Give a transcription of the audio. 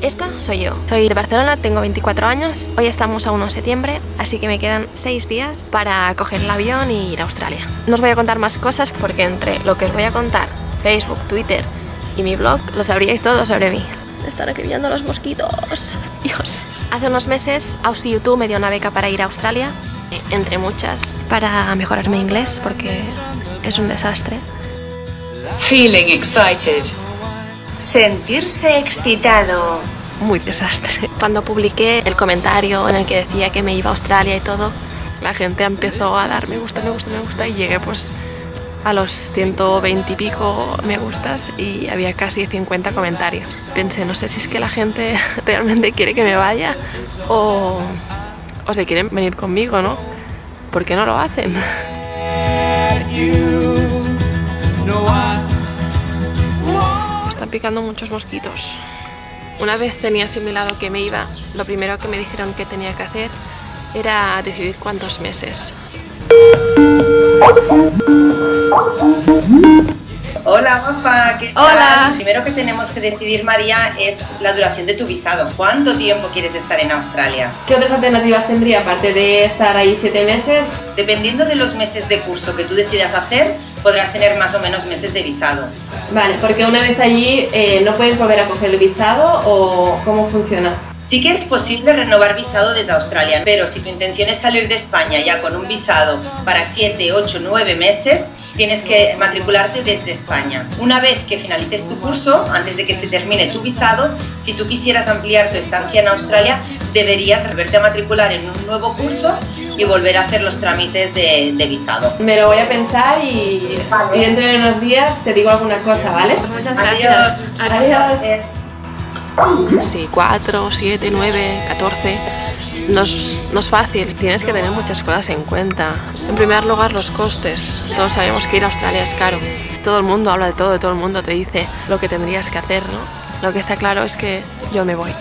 Esta soy yo. Soy de Barcelona, tengo 24 años. Hoy estamos a 1 de septiembre, así que me quedan 6 días para coger el avión y ir a Australia. No os voy a contar más cosas porque entre lo que os voy a contar, Facebook, Twitter y mi blog, lo sabríais todo sobre mí. Están acribillando los mosquitos. Dios. Hace unos meses Aussie YouTube me dio una beca para ir a Australia, entre muchas, para mejorar mi inglés porque es un desastre. Feeling excited. Sentirse excitado. Muy desastre. Cuando publiqué el comentario en el que decía que me iba a Australia y todo, la gente empezó a dar me gusta, me gusta, me gusta y llegué pues a los 120 y pico me gustas y había casi 50 comentarios. Pensé, no sé si es que la gente realmente quiere que me vaya o, o se quieren venir conmigo, ¿no? ¿Por qué no lo hacen? Picando muchos mosquitos. Una vez tenía asimilado que me iba, lo primero que me dijeron que tenía que hacer era decidir cuántos meses. Hola, guapa. ¿qué tal? Hola. Primero que tenemos que decidir, María, es la duración de tu visado. ¿Cuánto tiempo quieres estar en Australia? ¿Qué otras alternativas tendría aparte de estar ahí siete meses? Dependiendo de los meses de curso que tú decidas hacer, podrás tener más o menos meses de visado. Vale, porque una vez allí eh, no puedes volver a coger el visado o cómo funciona. Sí que es posible renovar visado desde Australia, pero si tu intención es salir de España ya con un visado para 7, 8, 9 meses, tienes que matricularte desde España. Una vez que finalices tu curso, antes de que se termine tu visado, si tú quisieras ampliar tu estancia en Australia, deberías volverte a matricular en un nuevo curso y volver a hacer los trámites de, de visado. Me lo voy a pensar y, Vale. y dentro de unos días te digo alguna cosa, ¿vale? Muchas gracias. Adiós. Eh, Sí, 4, 7, 9, 14. No es, no es fácil, tienes que tener muchas cosas en cuenta. En primer lugar, los costes. Todos sabemos que ir a Australia es caro. Todo el mundo habla de todo, todo el mundo te dice lo que tendrías que hacer, ¿no? Lo que está claro es que yo me voy.